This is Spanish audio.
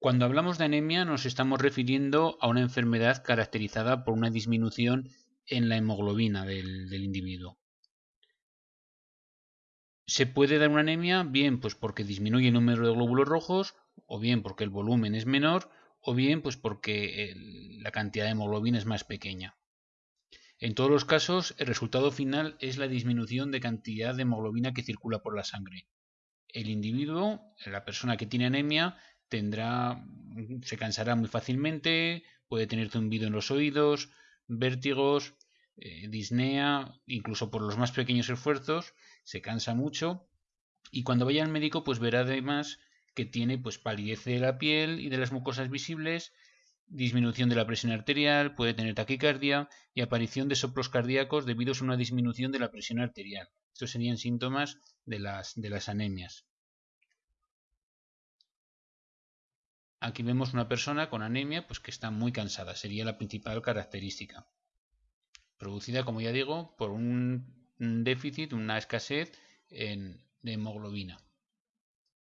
Cuando hablamos de anemia nos estamos refiriendo a una enfermedad caracterizada por una disminución en la hemoglobina del, individuo. Se puede dar una anemia bien pues porque disminuye el número de glóbulos rojos o bien porque el volumen es menor o bien pues porque la cantidad de hemoglobina es más pequeña. En todos los casos, el resultado final es la disminución de cantidad de hemoglobina que circula por la sangre. El individuo, la persona que tiene anemia, tendrá, se cansará muy fácilmente, puede tener zumbido en los oídos, vértigos, eh, disnea, incluso por los más pequeños esfuerzos, se cansa mucho y cuando vaya al médico pues verá además que tiene pues palidez de la piel y de las mucosas visibles, disminución de la presión arterial, puede tener taquicardia y aparición de soplos cardíacos debido a una disminución de la presión arterial. Estos serían síntomas de las, de las anemias. Aquí vemos una persona con anemia pues que está muy cansada, sería la principal característica. Producida, como ya digo, por un déficit, una escasez en, de hemoglobina.